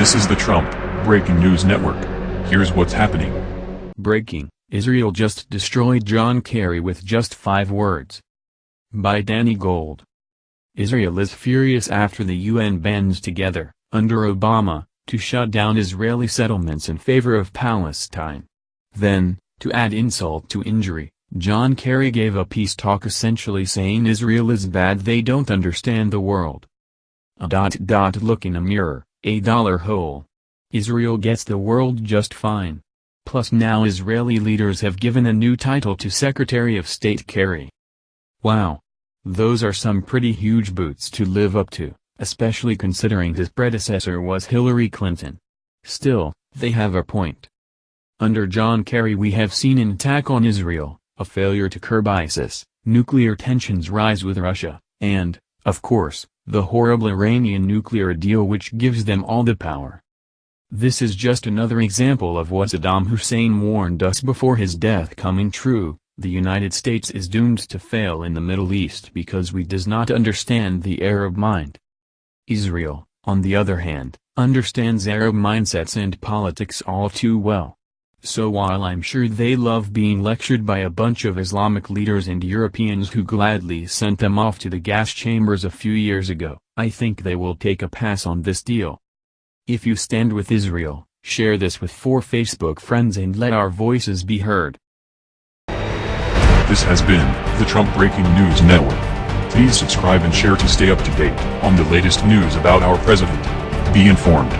This is the Trump Breaking News Network. Here's what's happening. Breaking, Israel just destroyed John Kerry with just five words. By Danny Gold. Israel is furious after the UN bands together, under Obama, to shut down Israeli settlements in favor of Palestine. Then, to add insult to injury, John Kerry gave a peace talk essentially saying Israel is bad they don't understand the world. A dot dot look in a mirror, a dollar hole. Israel gets the world just fine. Plus now Israeli leaders have given a new title to Secretary of State Kerry. Wow. Those are some pretty huge boots to live up to, especially considering his predecessor was Hillary Clinton. Still, they have a point. Under John Kerry we have seen an attack on Israel, a failure to curb ISIS, nuclear tensions rise with Russia, and, of course, the horrible Iranian nuclear deal which gives them all the power. This is just another example of what Saddam Hussein warned us before his death coming true, the United States is doomed to fail in the Middle East because we does not understand the Arab mind. Israel, on the other hand, understands Arab mindsets and politics all too well. So while I'm sure they love being lectured by a bunch of Islamic leaders and Europeans who gladly sent them off to the gas chambers a few years ago, I think they will take a pass on this deal. If you stand with Israel, share this with four Facebook friends and let our voices be heard. This has been the Trump Breaking News Network. Please subscribe and share to stay up to date on the latest news about our president. Be informed.